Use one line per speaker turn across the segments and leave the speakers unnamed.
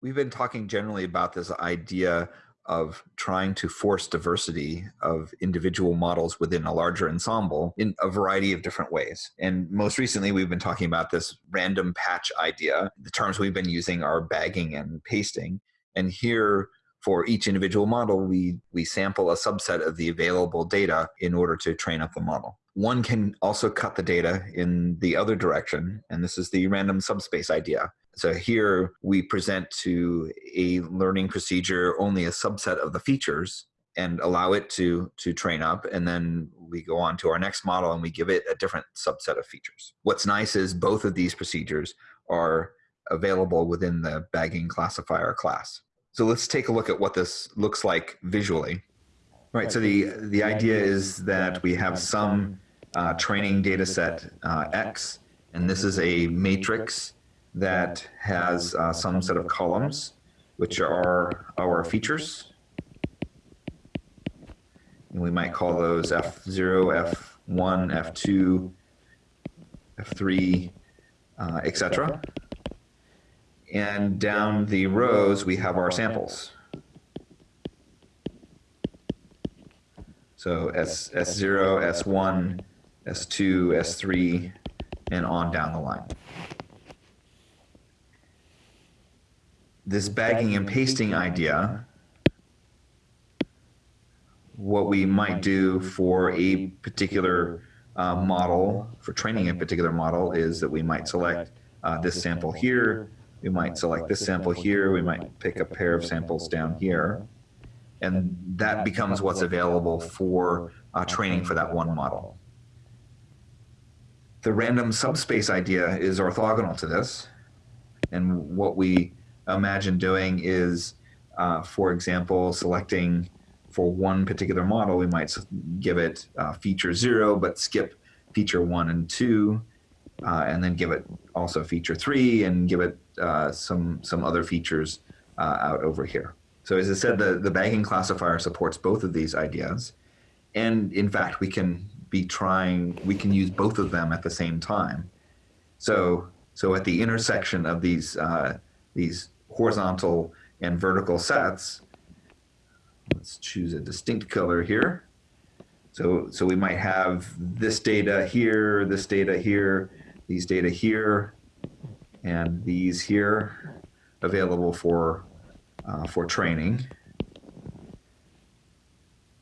We've been talking generally about this idea of trying to force diversity of individual models within a larger ensemble in a variety of different ways. And most recently, we've been talking about this random patch idea. The terms we've been using are bagging and pasting. And here, for each individual model, we, we sample a subset of the available data in order to train up the model. One can also cut the data in the other direction, and this is the random subspace idea. So here we present to a learning procedure only a subset of the features and allow it to, to train up. And then we go on to our next model and we give it a different subset of features. What's nice is both of these procedures are available within the bagging classifier class. So let's take a look at what this looks like visually. Right, so the, the idea is that we have some uh, training data set uh, X, and this is a matrix that has uh, some set of columns, which are our features. And we might call those F0, F1, F2, F3, uh, etc. And down the rows, we have our samples. So S, S0, S1, S2, S3, and on down the line. This bagging and pasting idea, what we might do for a particular uh, model, for training a particular model, is that we might select uh, this sample here, we might select this sample here, we might pick a pair of samples down here, and that becomes what's available for uh, training for that one model. The random subspace idea is orthogonal to this, and what we imagine doing is, uh, for example, selecting for one particular model, we might give it uh, feature zero, but skip feature one and two, uh, and then give it also feature three and give it uh, some, some other features uh, out over here. So as I said, the, the bagging classifier supports both of these ideas. And in fact, we can be trying, we can use both of them at the same time. So, so at the intersection of these, uh, these horizontal and vertical sets, let's choose a distinct color here. So, so we might have this data here, this data here, these data here, and these here available for, uh, for training.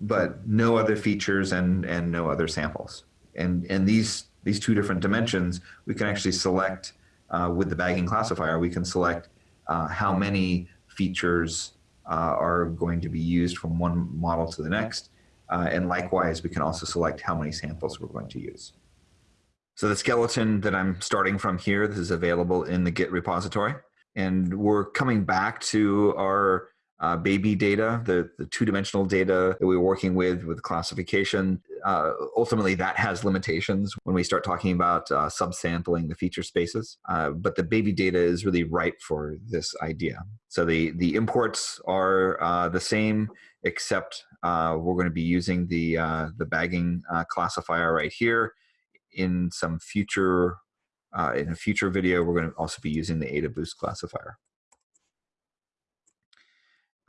But no other features and, and no other samples. And, and these, these two different dimensions, we can actually select uh, with the bagging classifier, we can select uh, how many features uh, are going to be used from one model to the next. Uh, and likewise, we can also select how many samples we're going to use. So the skeleton that I'm starting from here, this is available in the Git repository. And we're coming back to our uh, baby data, the, the two-dimensional data that we are working with with classification. Uh, ultimately, that has limitations when we start talking about uh, subsampling the feature spaces. Uh, but the baby data is really ripe for this idea. So the, the imports are uh, the same, except uh, we're going to be using the, the bagging classifier right here in some future, in a future video, we're going to also be using the AdaBoost classifier.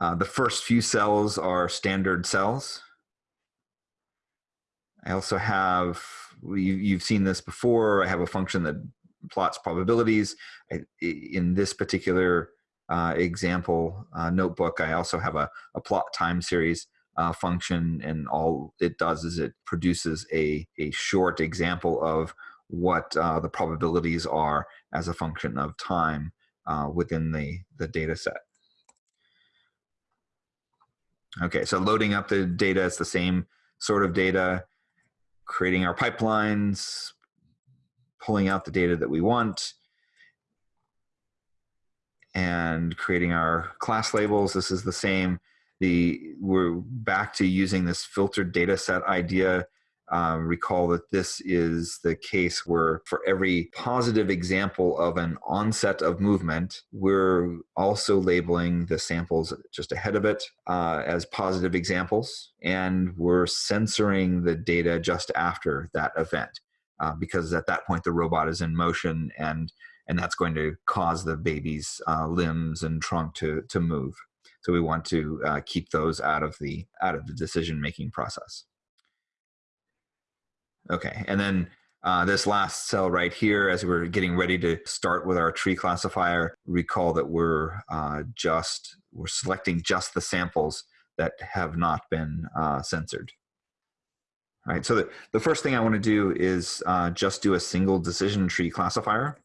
Uh, the first few cells are standard cells. I also have, you, have seen this before, I have a function that plots probabilities. In this particular uh, example uh, notebook, I also have a, a plot time series uh, function and all it does is it produces a, a short example of what uh, the probabilities are as a function of time uh, within the, the data set. Okay, so loading up the data, it's the same sort of data, creating our pipelines, pulling out the data that we want, and creating our class labels. This is the same the we're back to using this filtered data set idea. Um, recall that this is the case where for every positive example of an onset of movement, we're also labeling the samples just ahead of it uh, as positive examples, and we're censoring the data just after that event. Uh, because at that point the robot is in motion and and that's going to cause the baby's uh, limbs and trunk to to move. So we want to uh, keep those out of the out of the decision making process. Okay, and then uh, this last cell right here, as we're getting ready to start with our tree classifier, recall that we're uh, just we're selecting just the samples that have not been uh, censored. All right, so the, the first thing I want to do is uh, just do a single decision tree classifier.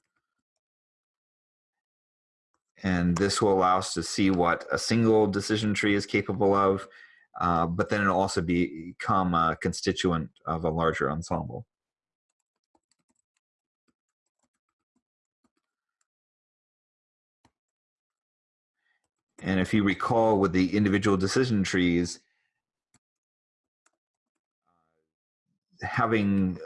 And this will allow us to see what a single decision tree is capable of, uh, but then it'll also become a constituent of a larger ensemble. And if you recall with the individual decision trees, having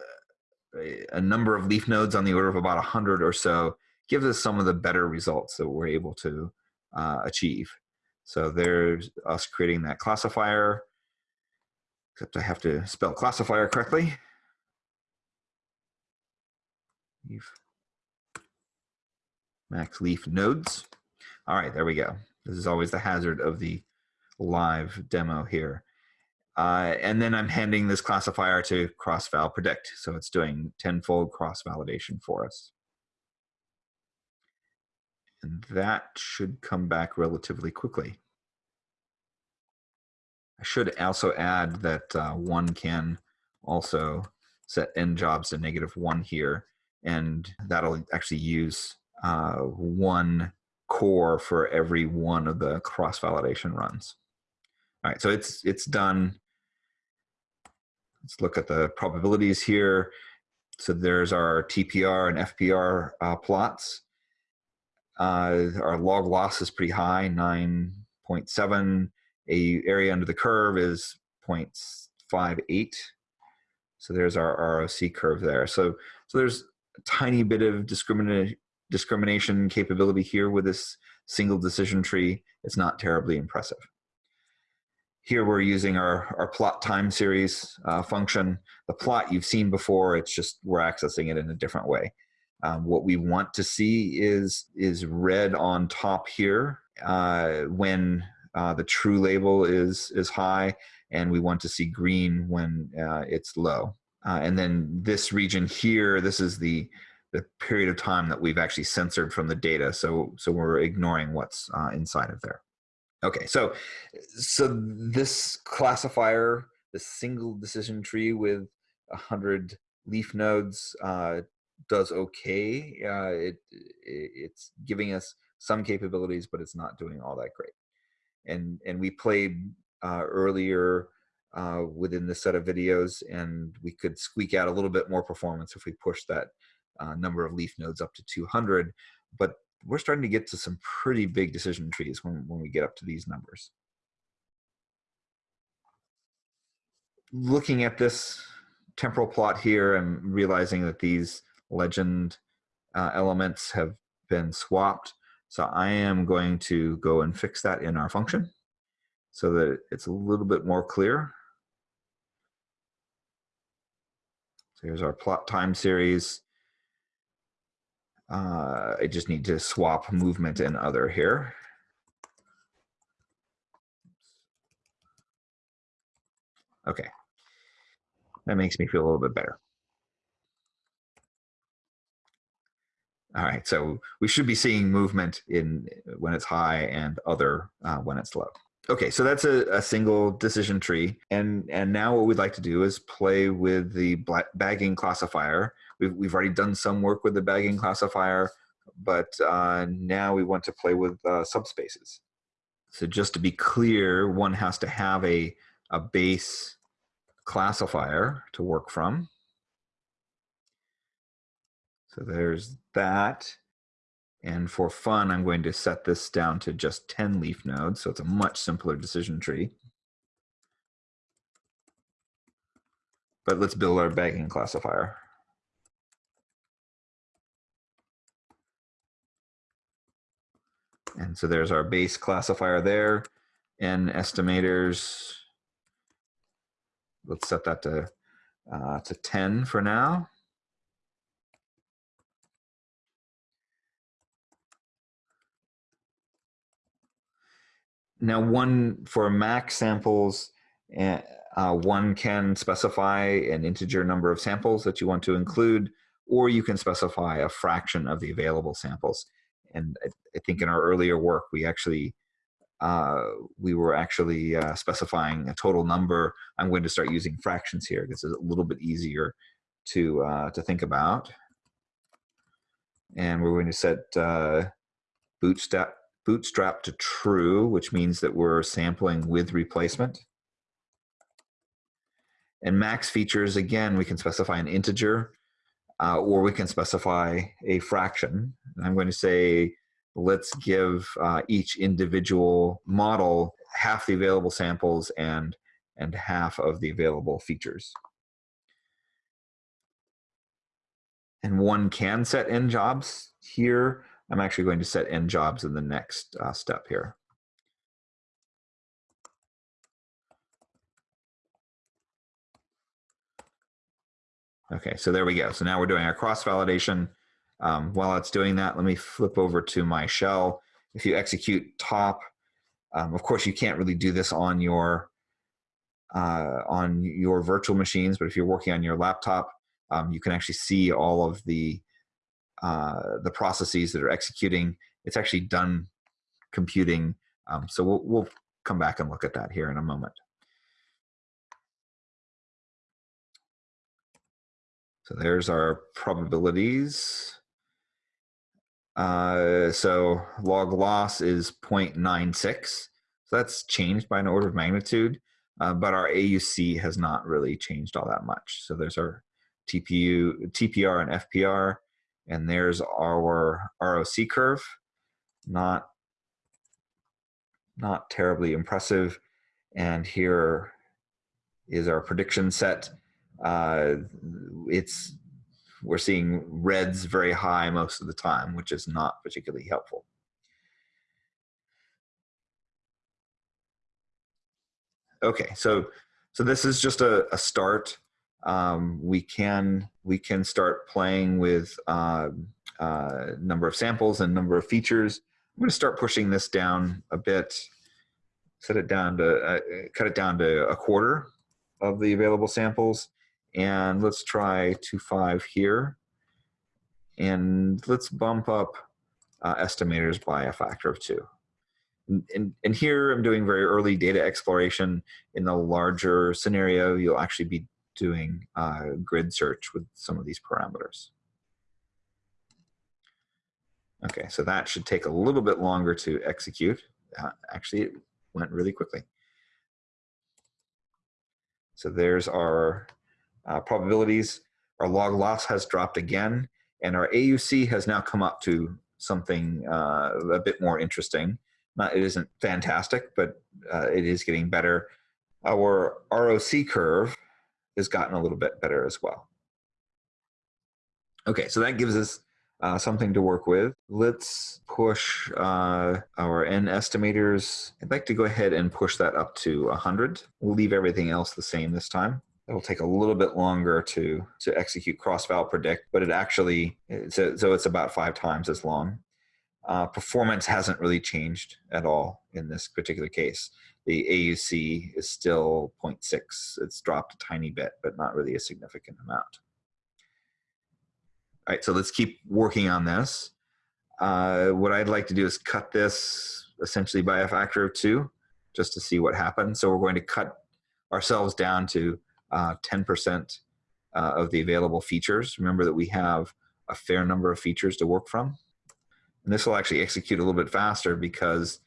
a number of leaf nodes on the order of about 100 or so gives us some of the better results that we're able to uh, achieve. So there's us creating that classifier, except I have to spell classifier correctly. Leaf. Max leaf nodes. All right, there we go. This is always the hazard of the live demo here. Uh, and then I'm handing this classifier to cross-val predict. So it's doing tenfold cross-validation for us. And that should come back relatively quickly. I should also add that uh, one can also set n jobs to negative one here, and that'll actually use uh, one core for every one of the cross-validation runs. All right, so it's it's done. Let's look at the probabilities here. So there's our TPR and FPR uh, plots. Uh, our log loss is pretty high, 9.7. A area under the curve is 0.58. So there's our ROC curve there. So, so there's a tiny bit of discrimination discrimination capability here with this single decision tree. It's not terribly impressive. Here we're using our, our plot time series uh, function. The plot you've seen before, it's just we're accessing it in a different way. Um, what we want to see is, is red on top here uh, when uh, the true label is, is high, and we want to see green when uh, it's low. Uh, and then this region here, this is the the period of time that we've actually censored from the data. So, so we're ignoring what's uh, inside of there. Okay, so, so this classifier, the single decision tree with a hundred leaf nodes uh, does okay. Uh, it, it, it's giving us some capabilities, but it's not doing all that great. And, and we played uh, earlier uh, within this set of videos and we could squeak out a little bit more performance if we push that uh, number of leaf nodes up to 200, but we're starting to get to some pretty big decision trees when, when we get up to these numbers. Looking at this temporal plot here, I'm realizing that these legend uh, elements have been swapped. So I am going to go and fix that in our function so that it's a little bit more clear. So here's our plot time series. Uh, I just need to swap movement and other here. Okay. That makes me feel a little bit better. All right, so we should be seeing movement in when it's high and other uh, when it's low. Okay, so that's a, a, single decision tree. And, and now what we'd like to do is play with the bagging classifier. We've, we've already done some work with the bagging classifier, but uh, now we want to play with uh, subspaces. So just to be clear, one has to have a, a base classifier to work from. So there's that. And for fun, I'm going to set this down to just 10 leaf nodes, so it's a much simpler decision tree. But let's build our bagging classifier. And so there's our base classifier there, and estimators. Let's set that to, uh, to 10 for now. Now one for max samples, uh, one can specify an integer number of samples that you want to include, or you can specify a fraction of the available samples. And I, I think in our earlier work, we actually uh, we were actually uh, specifying a total number. I'm going to start using fractions here because it's a little bit easier to uh, to think about. And we're going to set uh, bootstrap bootstrap to true, which means that we're sampling with replacement. And max features, again, we can specify an integer uh, or we can specify a fraction. And I'm going to say, let's give uh, each individual model half the available samples and, and half of the available features. And one can set n jobs here. I'm actually going to set n jobs in the next uh, step here. Okay, so there we go. So now we're doing our cross validation. Um, while it's doing that, let me flip over to my shell. If you execute top, um, of course you can't really do this on your uh, on your virtual machines, but if you're working on your laptop, um, you can actually see all of the uh, the processes that are executing. It's actually done computing. Um, so we'll, we'll come back and look at that here in a moment. So there's our probabilities. Uh, so log loss is 0.96. So that's changed by an order of magnitude, uh, but our AUC has not really changed all that much. So there's our TPU, TPR and FPR, and there's our ROC curve. Not, not terribly impressive. And here is our prediction set uh, it's we're seeing reds very high most of the time, which is not particularly helpful. Okay, so so this is just a, a start. Um, we can we can start playing with uh, uh, number of samples and number of features. I'm going to start pushing this down a bit. Set it down to uh, cut it down to a quarter of the available samples and let's try two five here. And let's bump up uh, estimators by a factor of two. And, and, and, here I'm doing very early data exploration. In the larger scenario, you'll actually be doing uh, grid search with some of these parameters. Okay, so that should take a little bit longer to execute. Uh, actually, it went really quickly. So there's our uh, probabilities. Our log loss has dropped again, and our AUC has now come up to something uh, a bit more interesting. Not, it isn't fantastic, but uh, it is getting better. Our ROC curve has gotten a little bit better as well. Okay, so that gives us uh, something to work with. Let's push uh, our N estimators. I'd like to go ahead and push that up to 100. We'll leave everything else the same this time it'll take a little bit longer to to execute cross-val predict, but it actually so, so it's about five times as long. Uh, performance hasn't really changed at all in this particular case. The AUC is still 0.6. It's dropped a tiny bit, but not really a significant amount. All right, so let's keep working on this. Uh, what I'd like to do is cut this essentially by a factor of two, just to see what happens. So we're going to cut ourselves down to 10% uh, uh, of the available features. Remember that we have a fair number of features to work from. And this will actually execute a little bit faster because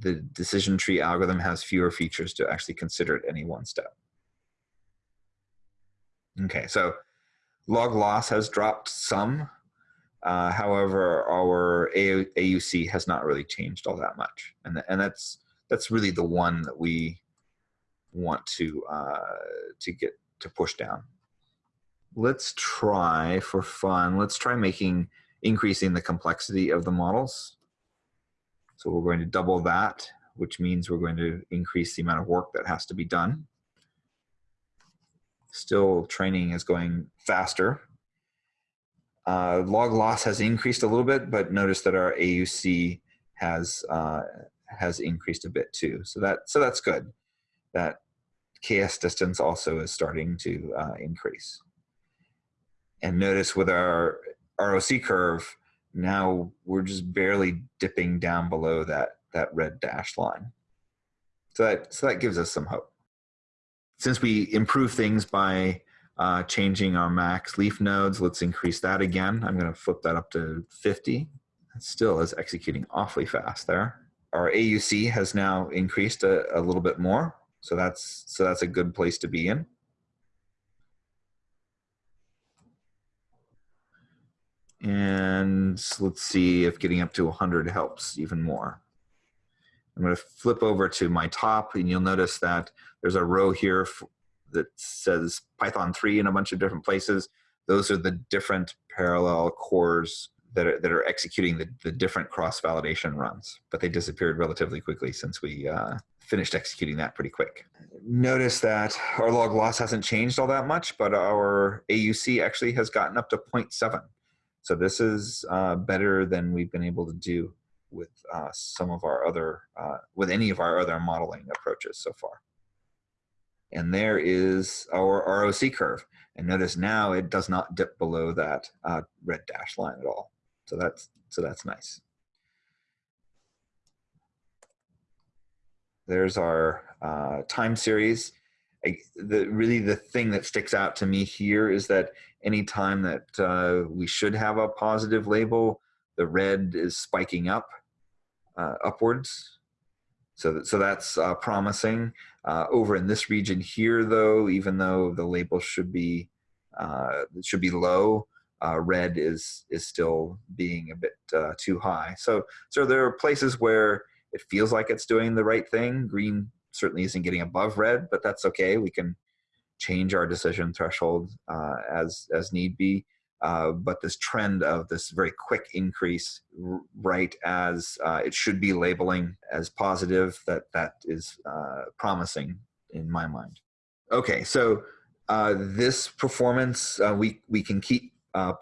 the decision tree algorithm has fewer features to actually consider at any one step. Okay, so log loss has dropped some. Uh, however, our AUC has not really changed all that much. And, and that's, that's really the one that we want to uh, to get to push down. Let's try for fun. Let's try making increasing the complexity of the models. So we're going to double that, which means we're going to increase the amount of work that has to be done. Still, training is going faster. Uh, log loss has increased a little bit, but notice that our AUC has uh, has increased a bit too. So that so that's good. That KS distance also is starting to uh, increase. And notice with our ROC curve, now we're just barely dipping down below that, that red dashed line. So that, so that gives us some hope. Since we improve things by uh, changing our max leaf nodes, let's increase that again. I'm gonna flip that up to 50. It still is executing awfully fast there. Our AUC has now increased a, a little bit more. So that's, so that's a good place to be in. And let's see if getting up to 100 helps even more. I'm going to flip over to my top and you'll notice that there's a row here that says Python 3 in a bunch of different places. Those are the different parallel cores that are, that are executing the, the different cross-validation runs, but they disappeared relatively quickly since we uh, finished executing that pretty quick. Notice that our log loss hasn't changed all that much, but our AUC actually has gotten up to 0.7. So this is uh, better than we've been able to do with uh, some of our other, uh, with any of our other modeling approaches so far. And there is our ROC curve. And notice now it does not dip below that uh, red dash line at all. So that's, so that's nice. There's our uh, time series. I, the, really the thing that sticks out to me here is that anytime that uh, we should have a positive label, the red is spiking up uh, upwards. So, that, so that's uh, promising. Uh, over in this region here, though, even though the label should be uh, should be low, uh, red is is still being a bit too high. So, so there are places where it feels like it's doing the right thing. Green certainly isn't getting above red, but that's okay. We can change our decision threshold uh, as as need be. Uh, but this trend of this very quick increase right as uh, it should be labeling as positive that that is uh, promising in my mind okay so uh, this performance uh, we we can keep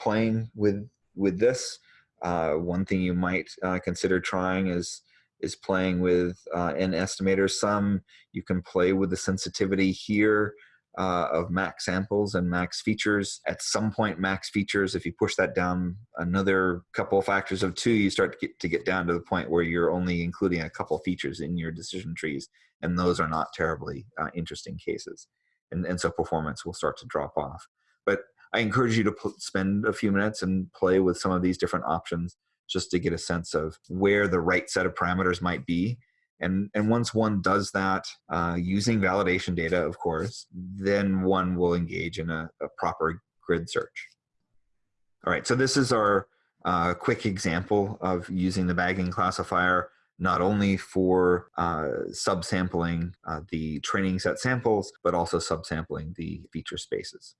playing with with this one thing you might consider trying is is playing with uh, an estimator. Some you can play with the sensitivity here uh, of max samples and max features. At some point, max features, if you push that down another couple of factors of two, you start to get, to get down to the point where you're only including a couple features in your decision trees, and those are not terribly uh, interesting cases. And, and so performance will start to drop off. But I encourage you to spend a few minutes and play with some of these different options just to get a sense of where the right set of parameters might be. And, and once one does that uh, using validation data, of course, then one will engage in a, a proper grid search. All right, so this is our uh, quick example of using the bagging classifier not only for uh, subsampling uh, the training set samples, but also subsampling the feature spaces.